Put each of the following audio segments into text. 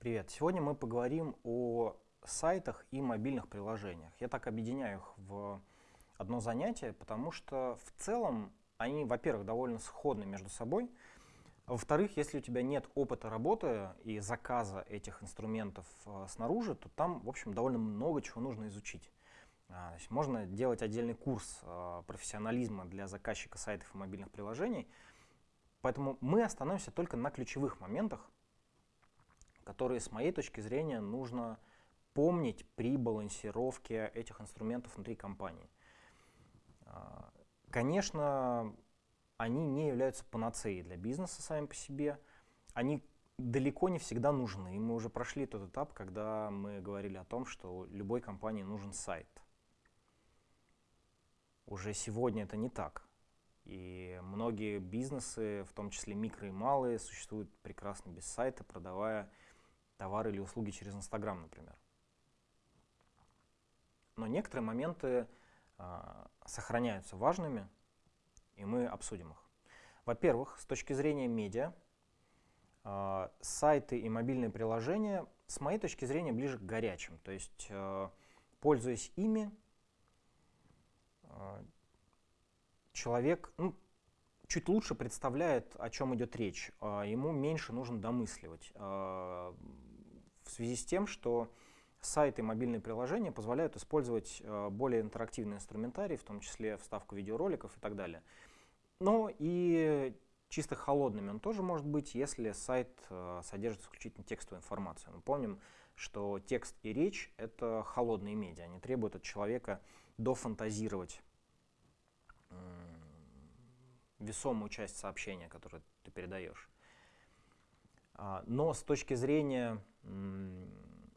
Привет! Сегодня мы поговорим о сайтах и мобильных приложениях. Я так объединяю их в одно занятие, потому что в целом они, во-первых, довольно сходны между собой, а во-вторых, если у тебя нет опыта работы и заказа этих инструментов э, снаружи, то там, в общем, довольно много чего нужно изучить. А, есть можно делать отдельный курс э, профессионализма для заказчика сайтов и мобильных приложений, поэтому мы остановимся только на ключевых моментах, которые, с моей точки зрения, нужно помнить при балансировке этих инструментов внутри компании. А, конечно, они не являются панацеей для бизнеса сами по себе. Они далеко не всегда нужны. И мы уже прошли тот этап, когда мы говорили о том, что любой компании нужен сайт. Уже сегодня это не так. И многие бизнесы, в том числе микро и малые, существуют прекрасно без сайта, продавая товары или услуги через Инстаграм, например. Но некоторые моменты э, сохраняются важными, и мы обсудим их. Во-первых, с точки зрения медиа, э, сайты и мобильные приложения, с моей точки зрения, ближе к горячим. То есть, э, пользуясь ими, человек ну, чуть лучше представляет, о чем идет речь. Э, ему меньше нужно домысливать. Э, в связи с тем, что сайты и мобильные приложения позволяют использовать э, более интерактивный инструментарий, в том числе вставку видеороликов и так далее. Но и чисто холодными он тоже может быть, если сайт содержит исключительно текстовую информацию. Мы помним, что текст и речь — это холодные медиа, они требуют от человека дофантазировать весомую часть сообщения, которое ты передаешь. А, но с точки зрения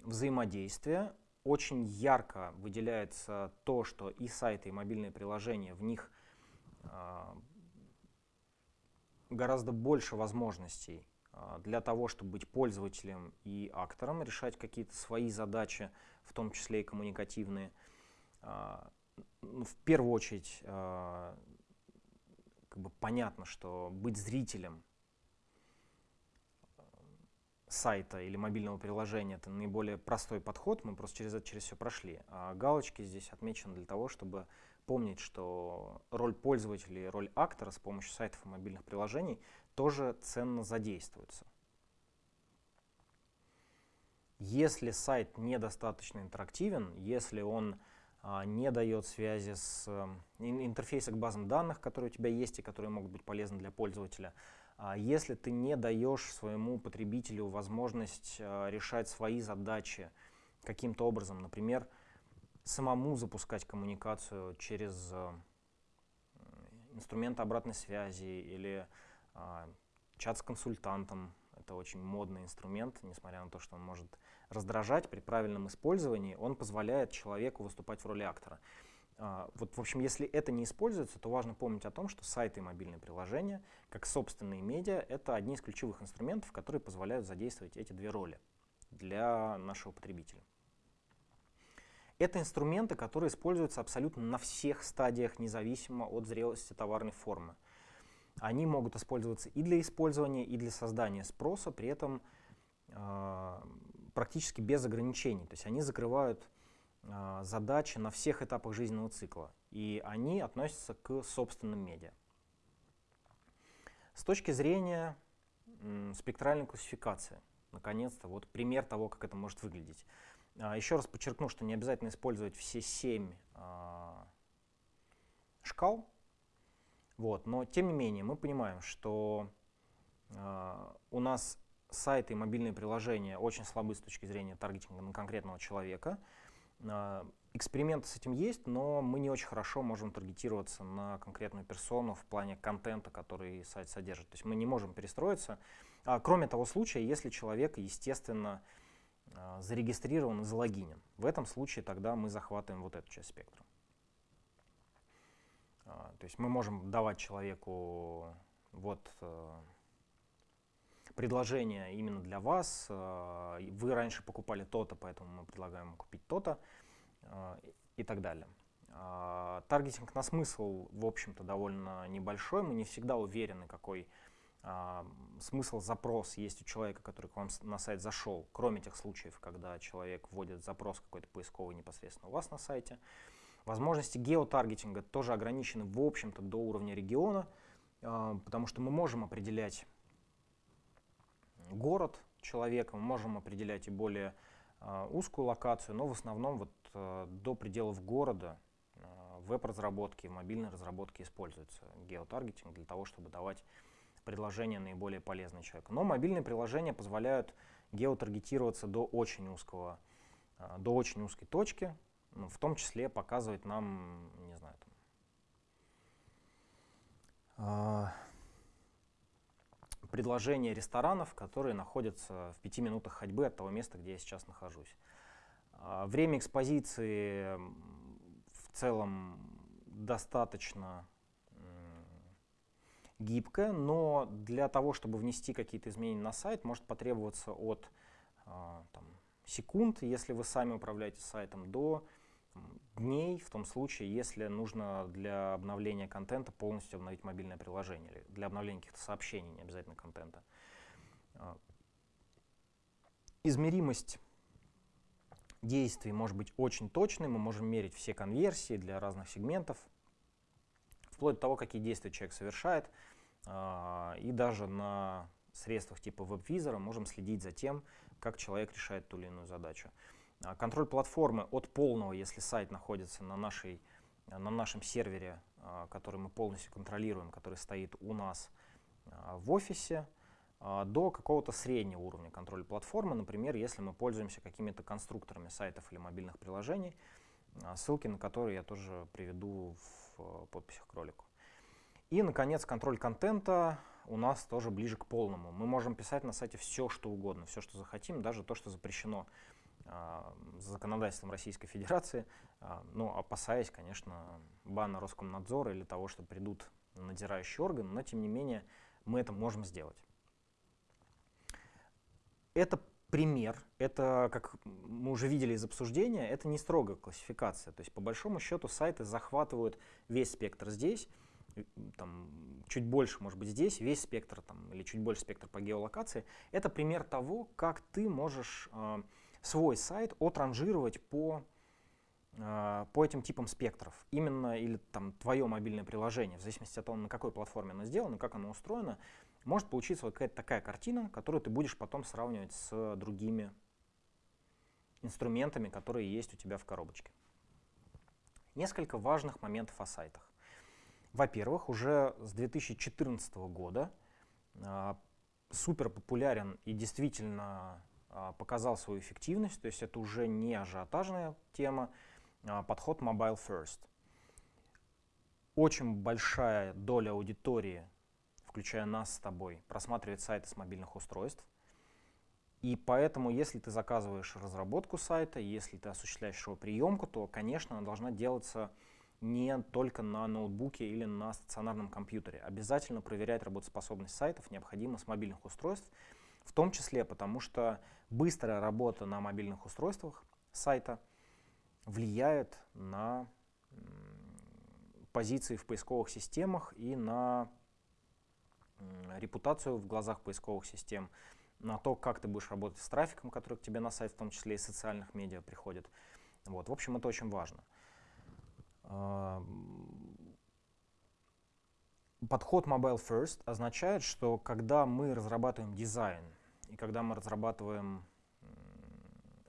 взаимодействия очень ярко выделяется то, что и сайты, и мобильные приложения, в них а, гораздо больше возможностей а, для того, чтобы быть пользователем и актором, решать какие-то свои задачи, в том числе и коммуникативные. Ну, в первую очередь, как бы понятно, что быть зрителем сайта или мобильного приложения это наиболее простой подход, мы просто через это через все прошли. А галочки здесь отмечены для того, чтобы помнить, что роль пользователя и роль актора с помощью сайтов и мобильных приложений тоже ценно задействуются. Если сайт недостаточно интерактивен, если он не дает связи с э, интерфейса к базам данных, которые у тебя есть и которые могут быть полезны для пользователя, а если ты не даешь своему потребителю возможность а, решать свои задачи каким-то образом, например, самому запускать коммуникацию через а, инструмент обратной связи или чат с консультантом, это очень модный инструмент, несмотря на то, что он может раздражать при правильном использовании, он позволяет человеку выступать в роли актора. А, вот, в общем, если это не используется, то важно помнить о том, что сайты и мобильные приложения, как собственные медиа, это одни из ключевых инструментов, которые позволяют задействовать эти две роли для нашего потребителя. Это инструменты, которые используются абсолютно на всех стадиях, независимо от зрелости товарной формы. Они могут использоваться и для использования, и для создания спроса, при этом э, практически без ограничений. То есть они закрывают а, задачи на всех этапах жизненного цикла, и они относятся к собственным медиа. С точки зрения спектральной классификации, наконец-то, вот пример того, как это может выглядеть. А, еще раз подчеркну, что не обязательно использовать все семь а, шкал, вот, но тем не менее мы понимаем, что у нас сайты и мобильные приложения очень слабы с точки зрения таргетинга на конкретного человека, а, эксперименты с этим есть, но мы не очень хорошо можем таргетироваться на конкретную персону в плане контента, который сайт содержит. То есть мы не можем перестроиться. А, кроме того случая, если человек, естественно, а, зарегистрирован и залогинен. В этом случае тогда мы захватываем вот эту часть спектра. То есть мы можем давать человеку вот предложение именно для вас, э, вы раньше покупали то-то, поэтому мы предлагаем купить то-то э, и так далее. А, таргетинг на смысл, в общем-то, довольно небольшой, мы не всегда уверены, какой а, смысл запрос есть у человека, который к вам на сайт зашел, кроме тех случаев, когда человек вводит запрос какой-то поисковый непосредственно у вас на сайте. Возможности геотаргетинга тоже ограничены, в общем-то, до уровня региона, а, потому что мы можем определять город человека, мы можем определять и более а, узкую локацию, но в основном вот а, до пределов города в веб-разработке, в мобильной разработке используется геотаргетинг для того, чтобы давать предложения наиболее полезные человеку. Но мобильные приложения позволяют геотаргетироваться до очень узкого, до очень узкой точки, ну, в том числе показывать нам, не знаю, там, а, предложения ресторанов, которые находятся в пяти минутах ходьбы от того места, где я сейчас нахожусь. А, время экспозиции в целом достаточно гибкое, но для того, чтобы внести какие-то изменения на сайт, может потребоваться от а, там, секунд, если вы сами управляете сайтом, до дней в том случае, если нужно для обновления контента полностью обновить мобильное приложение или для обновления каких-то сообщений, не обязательно контента. А, измеримость действий может быть очень точной, мы можем мерить все конверсии для разных сегментов, вплоть до того, какие действия человек совершает, а, и даже на средствах типа веб-визора можем следить за тем, как человек решает ту или иную задачу. А, контроль платформы от полного, если сайт находится на, нашей, на нашем сервере, а, который мы полностью контролируем, который стоит у нас а, в офисе, до какого-то среднего уровня контроля платформы, например, если мы пользуемся какими-то конструкторами сайтов или мобильных приложений, ссылки на которые я тоже приведу в подписях к ролику. И, наконец, контроль контента у нас тоже ближе к полному. Мы можем писать на сайте все, что угодно, все, что захотим, даже то, что запрещено законодательством Российской Федерации, а, ну, опасаясь, конечно, бана Роскомнадзора или того, что придут надзирающие органы, но тем не менее мы это можем сделать. Это пример, это, как мы уже видели из обсуждения, это не строгая классификация. То есть, по большому счету, сайты захватывают весь спектр здесь, там, чуть больше, может быть, здесь, весь спектр там, или чуть больше спектр по геолокации. Это пример того, как ты можешь э, свой сайт отранжировать по, э, по этим типам спектров. Именно или там твое мобильное приложение, в зависимости от того, на какой платформе оно сделано, как оно устроено, может получиться вот какая-то такая картина, которую ты будешь потом сравнивать с другими инструментами, которые есть у тебя в коробочке. Несколько важных моментов о сайтах. Во-первых, уже с 2014 года э, супер популярен и действительно показал свою эффективность, то есть это уже не ажиотажная тема, а подход mobile first. Очень большая доля аудитории, включая нас с тобой, просматривает сайты с мобильных устройств. И поэтому, если ты заказываешь разработку сайта, если ты осуществляешь его приемку, то, конечно, она должна делаться не только на ноутбуке или на стационарном компьютере. Обязательно проверять работоспособность сайтов необходимо с мобильных устройств, в том числе потому, что быстрая работа на мобильных устройствах сайта влияет на позиции в поисковых системах и на репутацию в глазах поисковых систем, на то, как ты будешь работать с трафиком, который к тебе на сайт, в том числе и социальных медиа приходит. Вот. В общем, это очень важно. Подход Mobile First означает, что когда мы разрабатываем дизайн и когда мы разрабатываем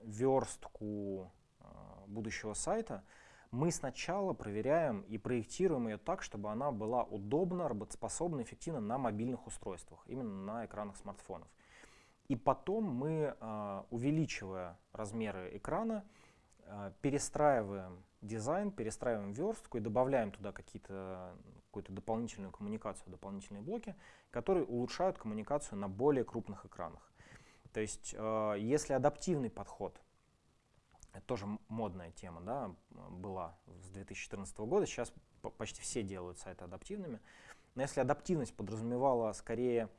верстку а, будущего сайта, мы сначала проверяем и проектируем ее так, чтобы она была удобна, работоспособна, эффективна на мобильных устройствах, именно на экранах смартфонов. И потом мы, а, увеличивая размеры экрана, а, перестраиваем дизайн, перестраиваем верстку и добавляем туда какие-то какую-то дополнительную коммуникацию, дополнительные блоки, которые улучшают коммуникацию на более крупных экранах. То есть, э, если адаптивный подход, это тоже модная тема, да, была с 2014 года, сейчас почти все делают сайты адаптивными, но если адаптивность подразумевала скорее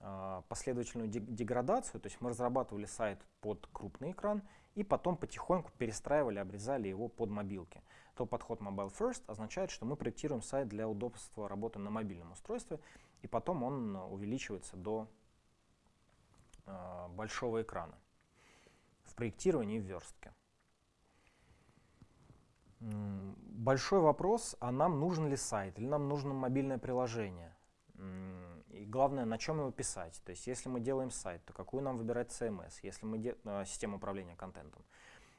э, последовательную деградацию, то есть мы разрабатывали сайт под крупный экран и потом потихоньку перестраивали, обрезали его под мобилки, то подход Mobile First означает, что мы проектируем сайт для удобства работы на мобильном устройстве и потом он увеличивается до большого экрана в проектировании и в верстке. Большой вопрос, а нам нужен ли сайт или нам нужно мобильное приложение? И главное, на чем его писать. То есть, если мы делаем сайт, то какую нам выбирать CMS, если мы де- э, систему управления контентом.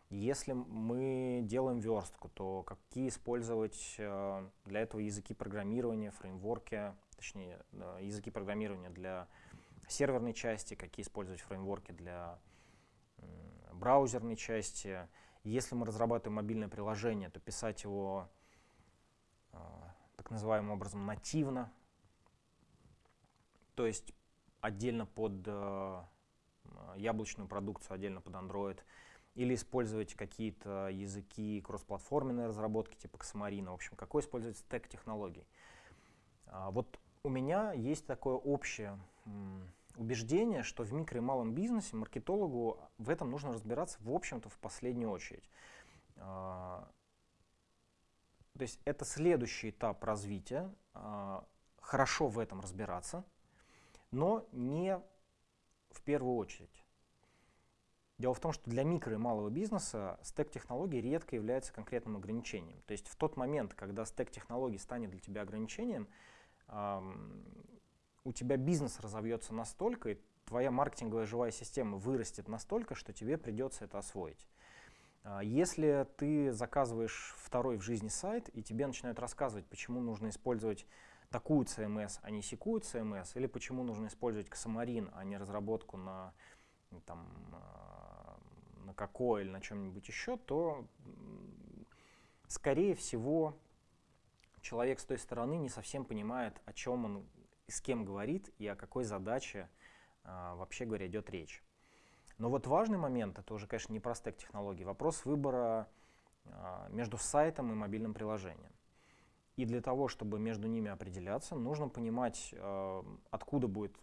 Если мы делаем верстку, то какие использовать э, для этого языки программирования, фреймворки, точнее, языки программирования для серверной части, какие использовать фреймворки для браузерной части. Если мы разрабатываем мобильное приложение, то писать его э, так называемым образом нативно, то есть отдельно под э, яблочную продукцию, отдельно под Android, или использовать какие-то языки кроссплатформенной разработки, типа Xamarin. В общем, какой использовать стек технологий. А, вот у меня есть такое общее убеждение, что в микро и малом бизнесе маркетологу в этом нужно разбираться, в общем-то, в последнюю очередь. А, то есть это следующий этап развития, а, хорошо в этом разбираться, но не в первую очередь. Дело в том, что для микро и малого бизнеса стек технологий редко является конкретным ограничением. То есть в тот момент, когда стек технологий станет для тебя ограничением, у тебя бизнес разовьется настолько, и твоя маркетинговая живая система вырастет настолько, что тебе придется это освоить. А, если ты заказываешь второй в жизни сайт, и тебе начинают рассказывать, почему нужно использовать такую CMS, а не секую CMS, или почему нужно использовать Xamarin, а не разработку на, там, а, на какой или на чем-нибудь еще, то, скорее всего, человек с той стороны не совсем понимает, о чем он с кем говорит и о какой задаче а, вообще говоря идет речь. Но вот важный момент, это уже, конечно, не про стек технологий, вопрос выбора а, между сайтом и мобильным приложением. И для того, чтобы между ними определяться, нужно понимать, а, откуда будет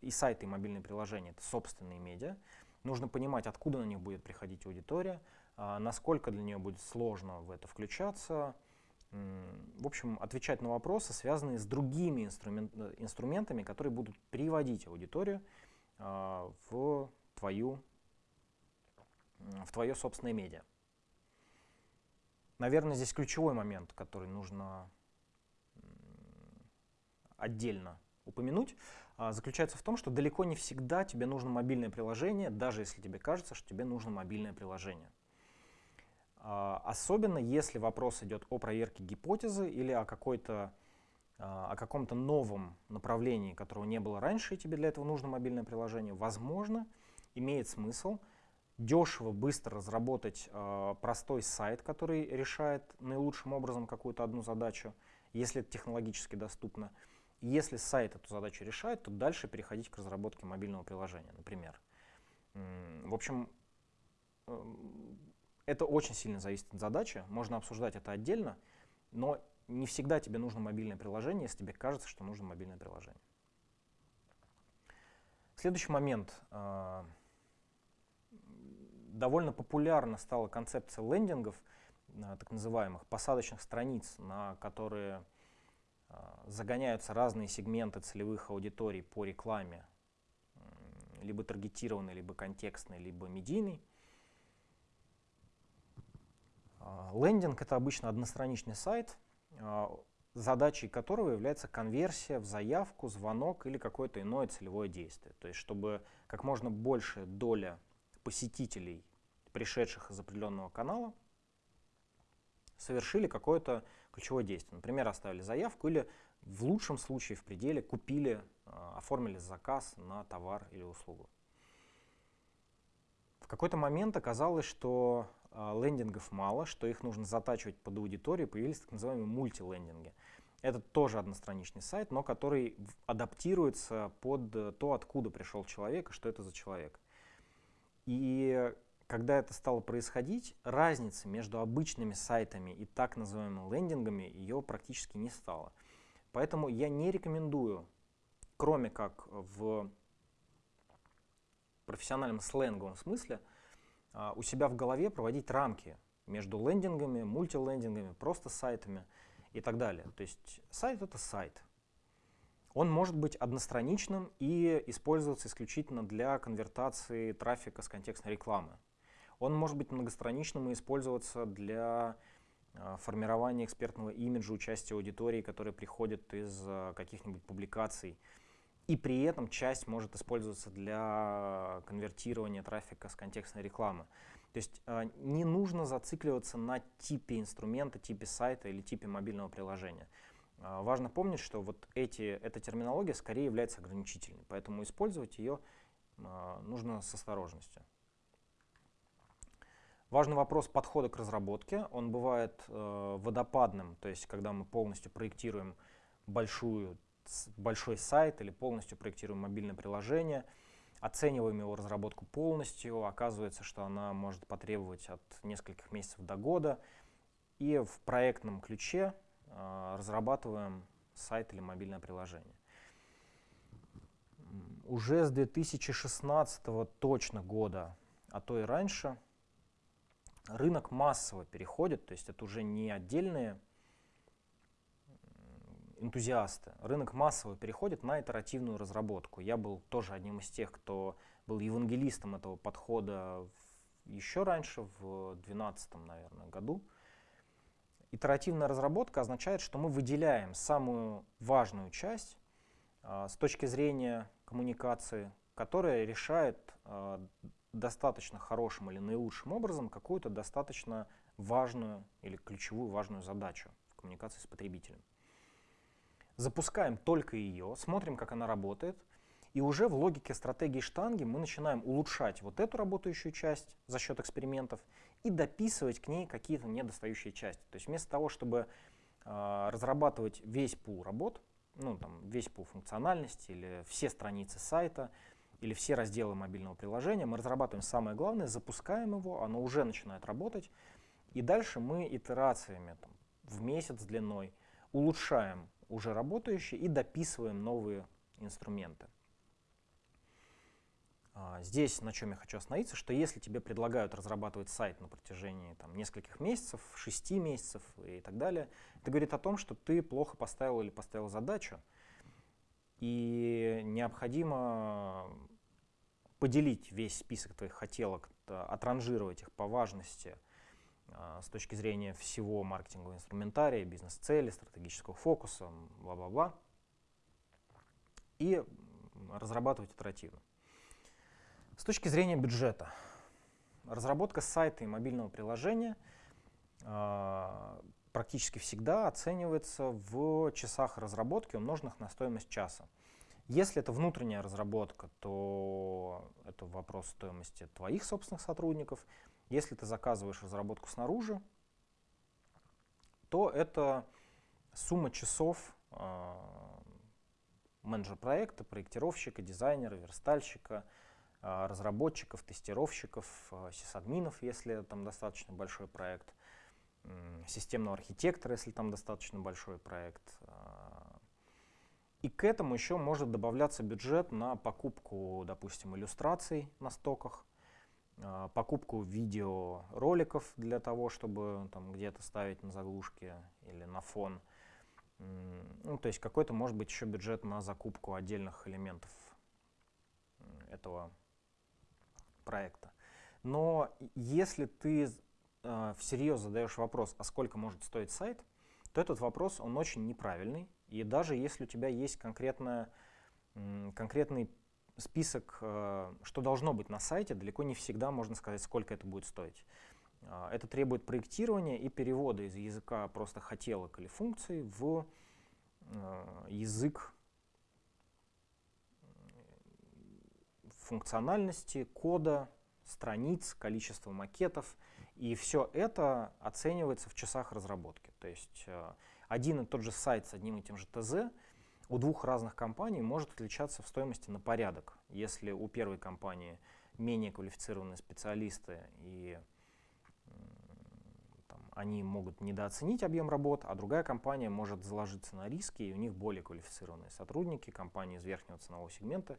и сайт, и мобильное приложение, это собственные медиа. Нужно понимать, откуда на них будет приходить аудитория, насколько для нее будет сложно в это включаться, в общем, отвечать на вопросы, связанные с другими инструмент, инструментами, которые будут приводить аудиторию э, в, твою, в твое собственное медиа. Наверное, здесь ключевой момент, который нужно отдельно упомянуть, э, заключается в том, что далеко не всегда тебе нужно мобильное приложение, даже если тебе кажется, что тебе нужно мобильное приложение. А, особенно если вопрос идет о проверке гипотезы или о, какой-то, а, о каком-то новом направлении, которого не было раньше, и тебе для этого нужно мобильное приложение, возможно, имеет смысл дешево, быстро разработать э, простой сайт, который решает наилучшим образом какую-то одну задачу, если это технологически доступно. если сайт эту задачу решает, то дальше переходить к разработке мобильного приложения, например. В общем, это очень сильно зависит от задачи, можно обсуждать это отдельно, но не всегда тебе нужно мобильное приложение, если тебе кажется, что нужно мобильное приложение. Следующий момент. А, довольно популярна стала концепция лендингов, а, так называемых посадочных страниц, на которые а, загоняются разные сегменты целевых аудиторий по рекламе, либо таргетированной, либо контекстной, либо медийной. А, лендинг — это обычно одностраничный сайт, а, задачей которого является конверсия в заявку, звонок или какое-то иное целевое действие. То есть чтобы как можно больше доля посетителей, пришедших из определенного канала, совершили какое-то ключевое действие. Например, оставили заявку или в лучшем случае в пределе купили, а, оформили заказ на товар или услугу. Какой-то момент оказалось, что а, лендингов мало, что их нужно затачивать под аудиторию, появились так называемые мультилендинги. Это тоже одностраничный сайт, но который адаптируется под э, то, откуда пришел человек и что это за человек. И когда это стало происходить, разницы между обычными сайтами и так называемыми лендингами ее практически не стало. Поэтому я не рекомендую, кроме как в профессиональном сленговом смысле, а, у себя в голове проводить рамки между лендингами, мультилендингами, просто сайтами и так далее. То есть сайт — это сайт. Он может быть одностраничным и использоваться исключительно для конвертации трафика с контекстной рекламы. Он может быть многостраничным и использоваться для а, формирования экспертного имиджа участия аудитории, которые приходят из а, каких-нибудь публикаций. И при этом часть может использоваться для конвертирования трафика с контекстной рекламы. То есть э, не нужно зацикливаться на типе инструмента, типе сайта или типе мобильного приложения. Э, важно помнить, что вот эти, эта терминология скорее является ограничительной, поэтому использовать ее э, нужно с осторожностью. Важный вопрос подхода к разработке. Он бывает э, водопадным, то есть когда мы полностью проектируем большую, большой сайт или полностью проектируем мобильное приложение – оцениваем его разработку полностью, оказывается, что она может потребовать от нескольких месяцев до года, и в проектном ключе э, разрабатываем сайт или мобильное приложение. Уже с 2016 точно года, а то и раньше, рынок массово переходит, то есть это уже не отдельные энтузиасты. Рынок массово переходит на итеративную разработку. Я был тоже одним из тех, кто был евангелистом этого подхода еще раньше, в 2012, наверное, году. Итеративная разработка означает, что мы выделяем самую важную часть э, с точки зрения коммуникации, которая решает э, достаточно хорошим или наилучшим образом какую-то достаточно важную или ключевую важную задачу в коммуникации с потребителем запускаем только ее, смотрим, как она работает, и уже в логике стратегии штанги мы начинаем улучшать вот эту работающую часть за счет экспериментов и дописывать к ней какие-то недостающие части. То есть вместо того, чтобы э, разрабатывать весь пул работ, ну, там, весь пул функциональности или все страницы сайта, или все разделы мобильного приложения, мы разрабатываем самое главное, запускаем его, оно уже начинает работать, и дальше мы итерациями там, в месяц длиной улучшаем уже работающие и дописываем новые инструменты. А, здесь на чем я хочу остановиться, что если тебе предлагают разрабатывать сайт на протяжении там, нескольких месяцев, шести месяцев и так далее, это говорит о том, что ты плохо поставил или поставил задачу, и необходимо поделить весь список твоих хотелок, отранжировать их по важности – с точки зрения всего маркетингового инструментария, бизнес-цели, стратегического фокуса, бла-бла-бла, и разрабатывать итеративно. С точки зрения бюджета, разработка сайта и мобильного приложения э, практически всегда оценивается в часах разработки, умноженных на стоимость часа. Если это внутренняя разработка, то это вопрос стоимости твоих собственных сотрудников. Если ты заказываешь разработку снаружи, то это сумма часов э, менеджера проекта, проектировщика, дизайнера, верстальщика, э, разработчиков, тестировщиков, э, сисадминов, если там достаточно большой проект, э, системного архитектора, если там достаточно большой проект. Э, и к этому еще может добавляться бюджет на покупку, допустим, иллюстраций на стоках, покупку видеороликов для того, чтобы там где-то ставить на заглушки или на фон. Ну, то есть какой-то может быть еще бюджет на закупку отдельных элементов этого проекта. Но если ты э, всерьез задаешь вопрос, а сколько может стоить сайт, то этот вопрос, он очень неправильный. И даже если у тебя есть конкретная, конкретный список, э, что должно быть на сайте, далеко не всегда можно сказать, сколько это будет стоить. А, это требует проектирования и перевода из языка просто хотелок или функций в э, язык функциональности, кода, страниц, количества макетов. И все это оценивается в часах разработки. То есть э, один и тот же сайт с одним и тем же ТЗ у двух разных компаний может отличаться в стоимости на порядок. Если у первой компании менее квалифицированные специалисты и там, они могут недооценить объем работ, а другая компания может заложиться на риски, и у них более квалифицированные сотрудники, компании из верхнего ценового сегмента,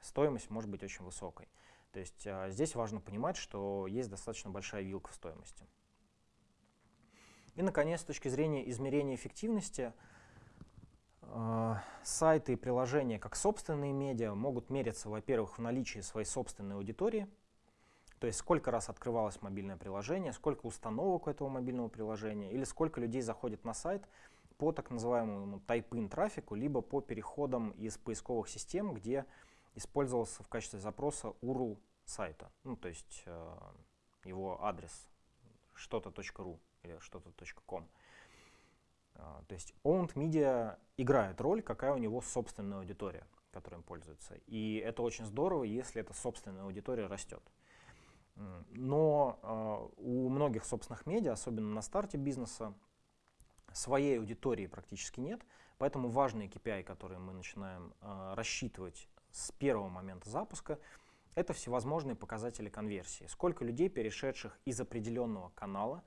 стоимость может быть очень высокой. То есть а, здесь важно понимать, что есть достаточно большая вилка в стоимости. И, наконец, с точки зрения измерения эффективности, сайты и приложения как собственные медиа могут мериться, во-первых, в наличии своей собственной аудитории, то есть сколько раз открывалось мобильное приложение, сколько установок у этого мобильного приложения, или сколько людей заходит на сайт по так называемому type-in трафику, либо по переходам из поисковых систем, где использовался в качестве запроса URL сайта, ну то есть э, его адрес что-то.ру или что-то.com. А, то есть owned media играет роль, какая у него собственная аудитория, которой им пользуется. И это очень здорово, если эта собственная аудитория растет. Но э, у многих собственных медиа, особенно на старте бизнеса, своей аудитории практически нет, поэтому важные KPI, которые мы начинаем э, рассчитывать с первого момента запуска, это всевозможные показатели конверсии. Сколько людей, перешедших из определенного канала,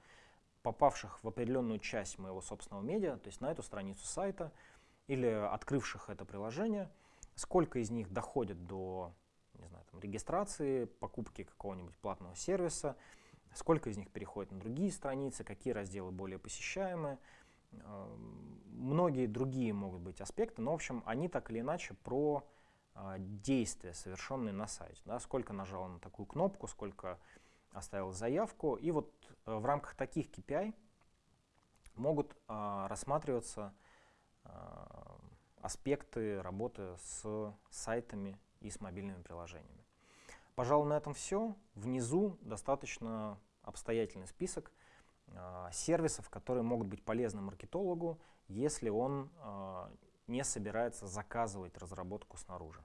попавших в определенную часть моего собственного медиа, то есть на эту страницу сайта, или открывших это приложение, сколько из них доходит до не знаю, там, регистрации, покупки какого-нибудь платного сервиса, сколько из них переходит на другие страницы, какие разделы более посещаемые. Эм, многие другие могут быть аспекты, но, в общем, они так или иначе про а, действия, совершенные на сайте. Да, сколько нажал на такую кнопку, сколько оставил заявку. И вот э, в рамках таких KPI могут а, рассматриваться а, аспекты работы с сайтами и с мобильными приложениями. Пожалуй, на этом все. Внизу достаточно обстоятельный список э, сервисов, которые могут быть полезны маркетологу, если он э, не собирается заказывать разработку снаружи.